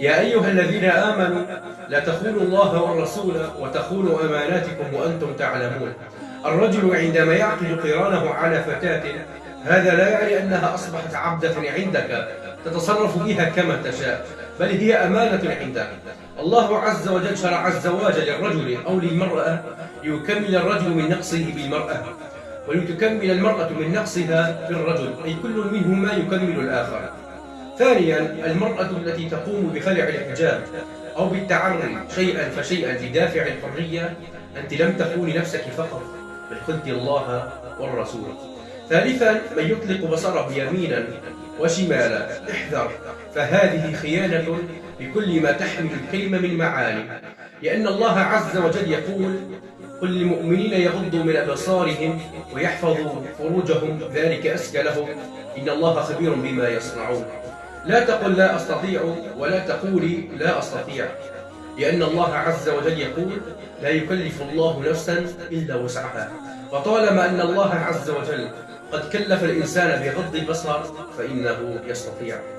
يا أيها الذين آمنوا لا تخونوا الله والرسول وتخونوا أماناتكم وأنتم تعلمون. الرجل عندما يعقد قرانه على فتاة هذا لا يعني أنها أصبحت عبدة عندك تتصرف بها كما تشاء بل هي أمانة عندك. الله عز وجل شرع الزواج للرجل أو للمرأة ليكمل الرجل من نقصه بالمرأة ولتكمل المرأة من نقصها بالرجل أي كل منهما يكمل الآخر. ثانيا المرأة التي تقوم بخلع الحجاب أو بالتعري شيئا فشيئا لدافع الحرية أنت لم تخوني نفسك فقط بل خنت الله والرسول. ثالثا من يطلق بصره يمينا وشمالا احذر فهذه خيانة بكل ما تحمل الكلمة من معاني. لأن الله عز وجل يقول قل للمؤمنين يغضوا من أبصارهم ويحفظوا فروجهم ذلك أزكى لهم. إن الله خبير بما يصنعون. لا تقل لا أستطيع ولا تقولي لا أستطيع لأن الله عز وجل يقول لا يكلف الله نفسا إلا وسعها فطالما أن الله عز وجل قد كلف الإنسان بغض البصر فإنه يستطيع.